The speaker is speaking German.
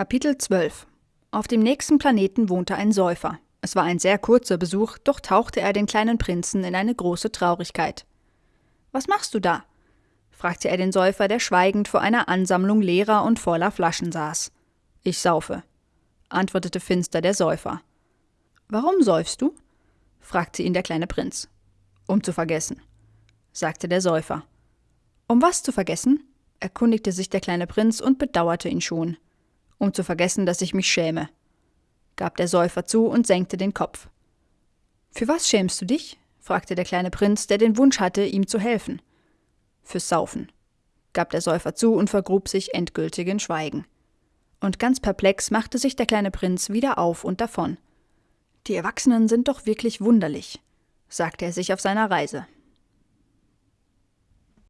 Kapitel 12 Auf dem nächsten Planeten wohnte ein Säufer. Es war ein sehr kurzer Besuch, doch tauchte er den kleinen Prinzen in eine große Traurigkeit. Was machst du da? fragte er den Säufer, der schweigend vor einer Ansammlung leerer und voller Flaschen saß. Ich saufe, antwortete finster der Säufer. Warum säufst du? fragte ihn der kleine Prinz. Um zu vergessen, sagte der Säufer. Um was zu vergessen? erkundigte sich der kleine Prinz und bedauerte ihn schon. Um zu vergessen, dass ich mich schäme, gab der Säufer zu und senkte den Kopf. Für was schämst du dich? fragte der kleine Prinz, der den Wunsch hatte, ihm zu helfen. Fürs Saufen, gab der Säufer zu und vergrub sich endgültig in Schweigen. Und ganz perplex machte sich der kleine Prinz wieder auf und davon. Die Erwachsenen sind doch wirklich wunderlich, sagte er sich auf seiner Reise.